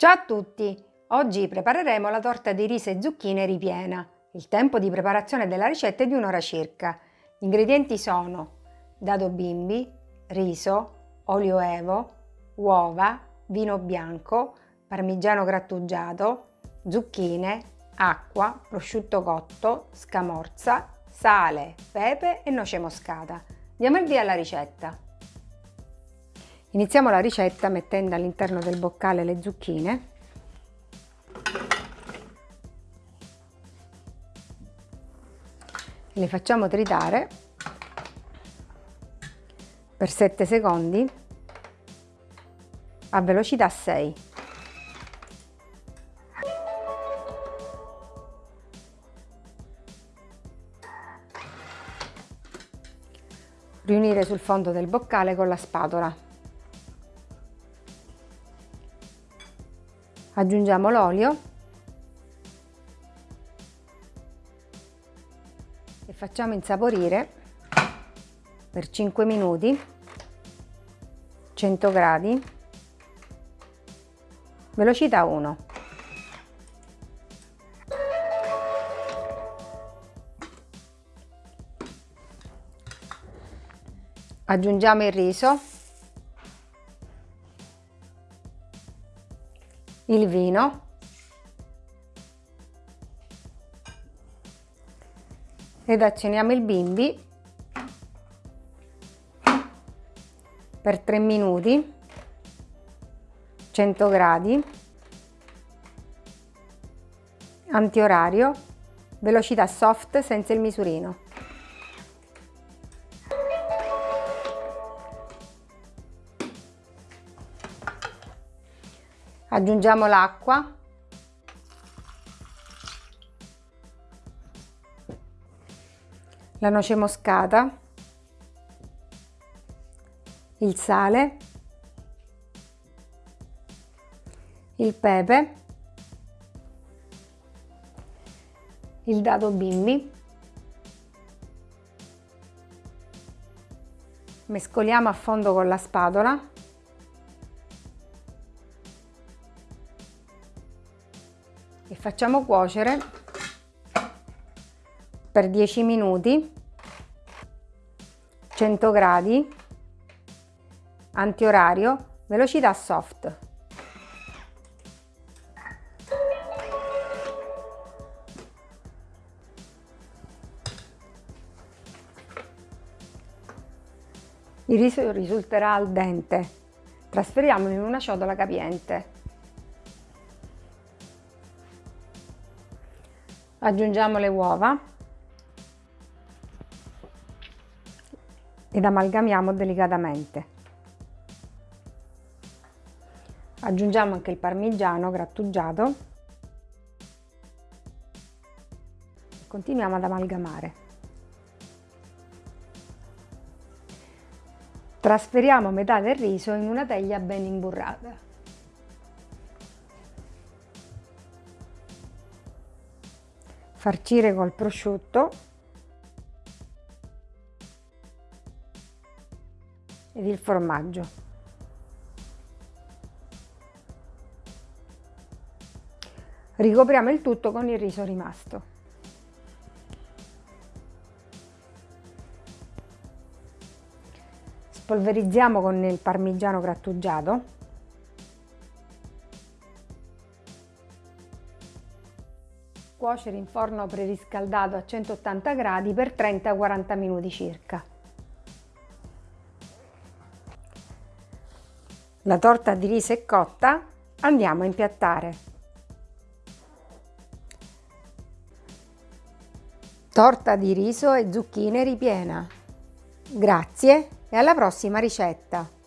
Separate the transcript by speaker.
Speaker 1: Ciao a tutti! Oggi prepareremo la torta di riso e zucchine ripiena. Il tempo di preparazione della ricetta è di un'ora circa. Gli ingredienti sono dado bimbi, riso, olio evo, uova, vino bianco, parmigiano grattugiato, zucchine, acqua, prosciutto cotto, scamorza, sale, pepe e noce moscata. Diamo il via alla ricetta. Iniziamo la ricetta mettendo all'interno del boccale le zucchine. Le facciamo tritare per 7 secondi a velocità 6. Riunire sul fondo del boccale con la spatola. Aggiungiamo l'olio. E facciamo insaporire per 5 minuti 100 gradi. Velocità 1 aggiungiamo il riso il vino. Ed accendiamo il bimbi per 3 minuti 100 gradi antiorario velocità soft senza il misurino aggiungiamo l'acqua. La noce moscata. Il sale. Il pepe. Il dado bimbi. Mescoliamo a fondo con la spatola facciamo cuocere per 10 minuti 100 gradi antiorario velocità soft. Il riso risulterà al dente. Trasferiamolo in una ciotola capiente aggiungiamo le uova ed amalgamiamo delicatamente. Aggiungiamo anche il parmigiano grattugiato continuiamo ad amalgamare. Trasferiamo metà del riso in una teglia ben imburrata. Farcire col prosciutto ed il formaggio. Ricopriamo il tutto con il riso rimasto. Spolverizziamo con il parmigiano grattugiato cuocere in forno preriscaldato a 180 gradi per 30-40 minuti circa. La torta di riso è cotta, andiamo a impiattare. Torta di riso e zucchine ripiena. Grazie e alla prossima ricetta!